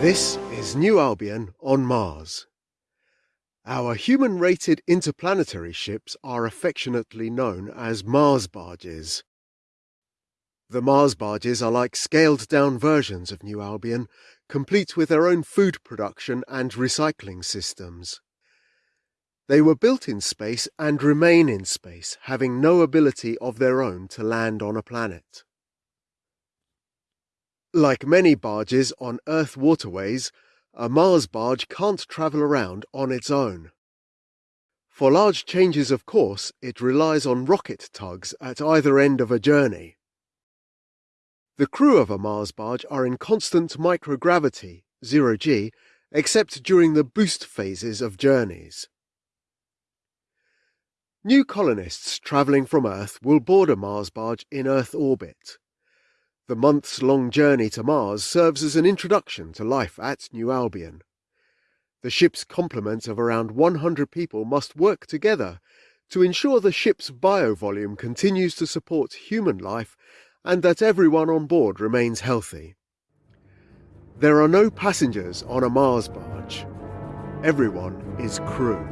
This is New Albion on Mars. Our human-rated interplanetary ships are affectionately known as Mars barges. The Mars barges are like scaled-down versions of New Albion, complete with their own food production and recycling systems. They were built in space and remain in space, having no ability of their own to land on a planet. Like many barges on Earth waterways, a Mars barge can't travel around on its own. For large changes of course, it relies on rocket tugs at either end of a journey. The crew of a Mars barge are in constant microgravity, zero G, except during the boost phases of journeys. New colonists travelling from Earth will board a Mars barge in Earth orbit. The months long journey to Mars serves as an introduction to life at New Albion. The ship's complement of around 100 people must work together to ensure the ship's bio-volume continues to support human life and that everyone on board remains healthy. There are no passengers on a Mars barge. Everyone is crew.